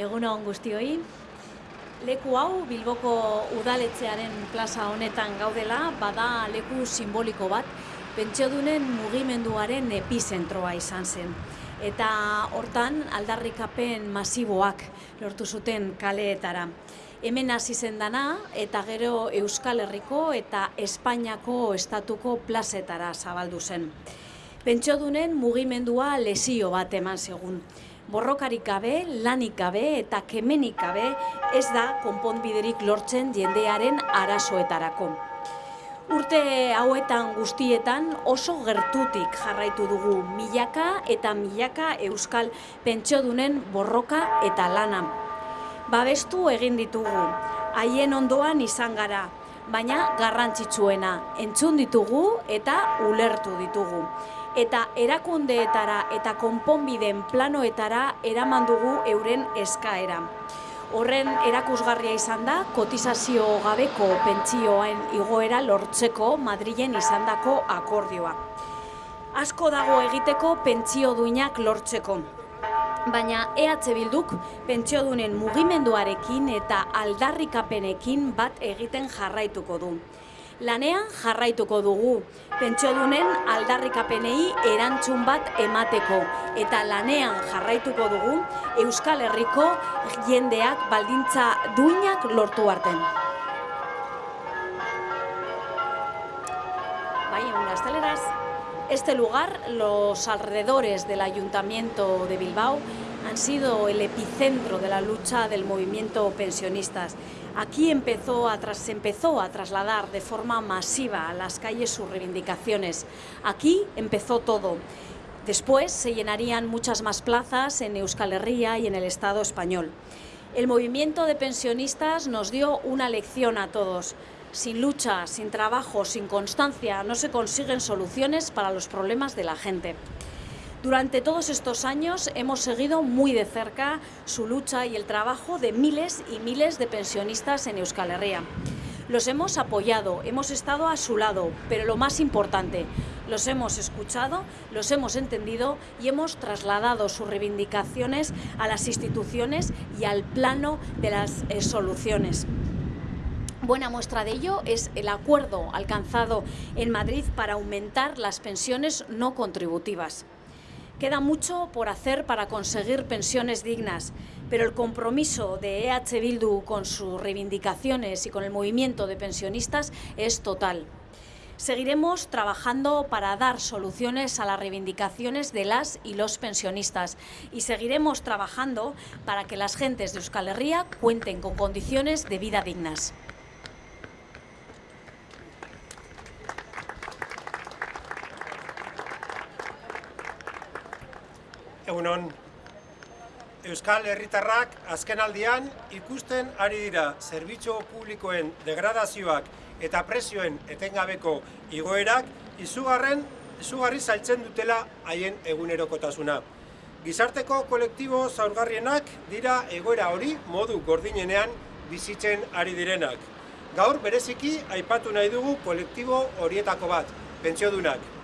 Egunon guztioi. Leku hau Bilboko udaletxearen plaza honetan gaudela, bada leku simboliko bat, pentsiodunen mugimenduaren epizentroa izan zen. Eta hortan aldarrikapen masiboak lortu zuten kaleetara. Hemen hasi zen dana eta gero Euskal Herriko eta Espainiako estatuko plazetara zabaldu zen. Pentsiodunen mugimendua lesio bat eman segun borrokarik gabe, lanik gabe eta kemenik gabe ez da konponbiderik lortzen jendearen arazoetarako. Urte hauetan guztietan oso gertutik jarraitu dugu milaka eta milaka euskal pentsiodunen borroka eta lana. Babestu egin ditugu, haien ondoan izan gara, baina garrantzitsuena entzun ditugu eta ulertu ditugu eta erakundeetara eta konponbideen planoetara eraman dugu euren eskaera. Horren erakusgarria izan da kotizazio gabeko pentsioen igoera lortzeko Madrilen izandako akordioa. Asko dago egiteko pentsio duinak lortzeko. Baina EH Bilduk pentsiodunen mugimenduarekin eta aldarrikapenekin bat egiten jarraituko du lanean jarraituko dugu. Pentsiodunen aldarrikapenei erantzun bat emateko eta lanean jarraituko dugu Euskal Herriko jendeak baldintza duinak lortu arten. Bai, un Este lugar, los alrededores del Ayuntamiento de Bilbao, han sido el epicentro de la lucha del movimiento pensionistas. Aquí empezó a se empezó a trasladar de forma masiva a las calles sus reivindicaciones. Aquí empezó todo. Después se llenarían muchas más plazas en Euskal Herria y en el Estado español. El movimiento de pensionistas nos dio una lección a todos. Sin lucha, sin trabajo, sin constancia, no se consiguen soluciones para los problemas de la gente. Durante todos estos años hemos seguido muy de cerca su lucha y el trabajo de miles y miles de pensionistas en Euskal Herria. Los hemos apoyado, hemos estado a su lado, pero lo más importante, los hemos escuchado, los hemos entendido y hemos trasladado sus reivindicaciones a las instituciones y al plano de las eh, soluciones. Buena muestra de ello es el acuerdo alcanzado en Madrid para aumentar las pensiones no contributivas. Queda mucho por hacer para conseguir pensiones dignas, pero el compromiso de EH Bildu con sus reivindicaciones y con el movimiento de pensionistas es total. Seguiremos trabajando para dar soluciones a las reivindicaciones de las y los pensionistas y seguiremos trabajando para que las gentes de Euskal Herria cuenten con condiciones de vida dignas. Egunon, Euskal Herritarrak azken aldian ikusten ari dira zerbitzu publikoen degradazioak eta presioen etengabeko igoerak izugarren, izugarri zailtzen dutela haien egunerokotasuna. Gizarteko kolektibo zaurgarrienak dira egoera hori modu gordinenean bizitzen ari direnak. Gaur bereziki aipatu nahi dugu kolektibo horietako bat, pentsiodunak.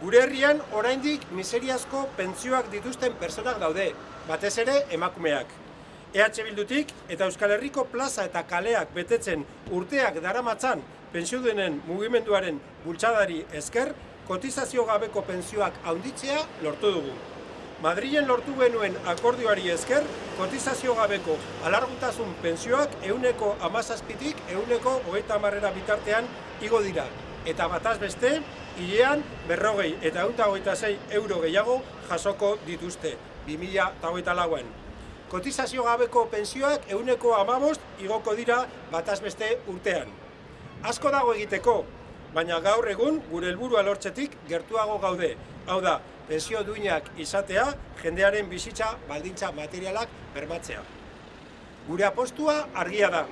Gure herrian oraindik miseriazko pentsioak dituzten personak daude, batez ere emakumeak. EH Bildutik eta Euskal Herriko plaza eta kaleak betetzen urteak daramatzan pentsiodenen mugimenduaren bultsadari esker, kotizazio gabeko pentsioak haunditzea lortu dugu. Madrilen lortu genuen akordioari esker, kotizazio gabeko alargutasun pentsioak euneko amazazpitik euneko hogeita marrera bitartean igo dira. Eta bataz beste, hilean berrogei eta eunta hogeita zei euro gehiago jasoko dituzte, 2000 lauan. Kotizazio gabeko pensioak euneko amabost igoko dira batazbeste urtean. Asko dago egiteko, baina gaur egun gure helburua lortzetik gertuago gaude. Hau da, pensio duinak izatea, jendearen bizitza baldintza materialak bermatzea. Gure apostua argia da,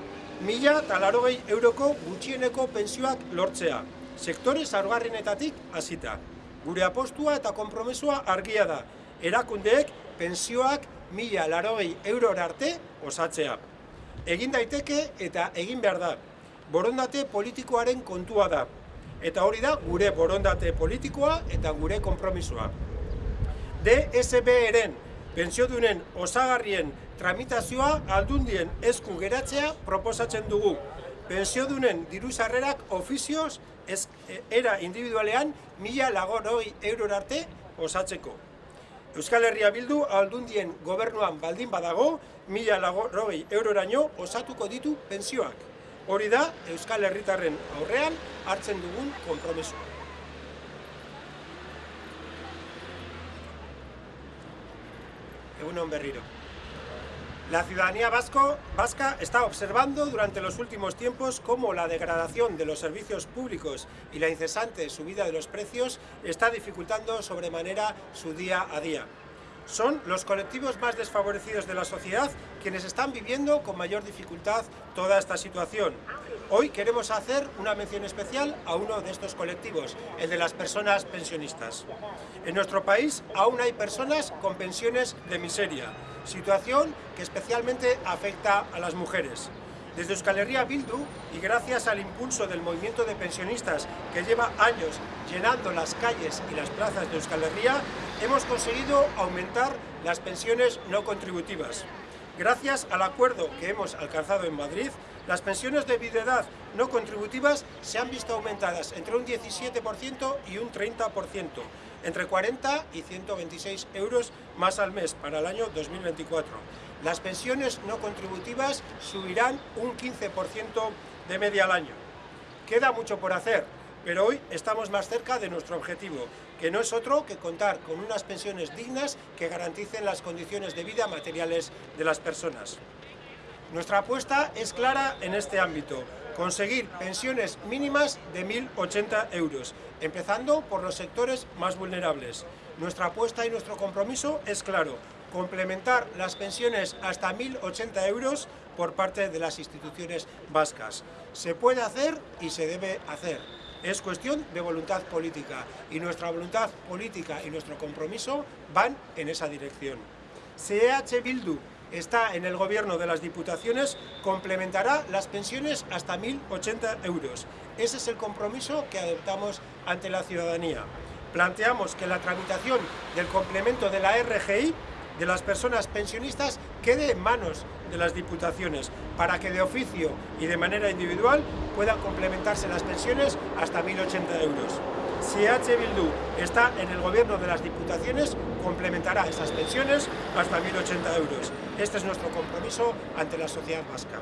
mila talarogei euroko gutxieneko pensioak lortzea sektore zaurgarrenetatik hasita. Gure apostua eta konpromesua argia da, erakundeek pensioak mila larogei euror arte osatzea. Egin daiteke eta egin behar da, borondate politikoaren kontua da. Eta hori da gure borondate politikoa eta gure konpromisoa. DSB eren Pentsiodunen osagarrien tramitazioa aldundien esku geratzea proposatzen dugu. Pentsiodunen diru sarrerak ofizioz ez, era individualean mila lagoroi euror arte osatzeko. Euskal Herria Bildu aldundien gobernuan baldin badago, mila lagoroi euroraino osatuko ditu pensioak. Hori da Euskal Herritarren aurrean hartzen dugun kompromisoa. Egunon berriro. La ciudadanía vasco, vasca está observando durante los últimos tiempos cómo la degradación de los servicios públicos y la incesante subida de los precios está dificultando sobremanera su día a día. Son los colectivos más desfavorecidos de la sociedad quienes están viviendo con mayor dificultad toda esta situación. Hoy queremos hacer una mención especial a uno de estos colectivos, el de las personas pensionistas. En nuestro país aún hay personas con pensiones de miseria, situación que especialmente afecta a las mujeres. Desde Euskal Herria Bildu y gracias al impulso del movimiento de pensionistas que lleva años llenando las calles y las plazas de Euskal Herria, hemos conseguido aumentar las pensiones no contributivas. Gracias al acuerdo que hemos alcanzado en Madrid, las pensiones de viudedad no contributivas se han visto aumentadas entre un 17% y un 30%, entre 40 y 126 euros más al mes para el año 2024. Las pensiones no contributivas subirán un 15% de media al año. Queda mucho por hacer, pero hoy estamos más cerca de nuestro objetivo, que no es otro que contar con unas pensiones dignas que garanticen las condiciones de vida materiales de las personas. Nuestra apuesta es clara en este ámbito, conseguir pensiones mínimas de 1.080 euros, empezando por los sectores más vulnerables. Nuestra apuesta y nuestro compromiso es claro, complementar las pensiones hasta 1.080 euros por parte de las instituciones vascas. Se puede hacer y se debe hacer. Es cuestión de voluntad política y nuestra voluntad política y nuestro compromiso van en esa dirección. CH Bildu está en el gobierno de las diputaciones, complementará las pensiones hasta 1.080 euros. Ese es el compromiso que adoptamos ante la ciudadanía. Planteamos que la tramitación del complemento de la RGI de las personas pensionistas quede en manos de las diputaciones para que de oficio y de manera individual puedan complementarse las pensiones hasta 1.080 euros. Si H. Bildu está en el gobierno de las diputaciones, complementará esas pensiones hasta 1.080 euros. Este es nuestro compromiso ante la sociedad vasca.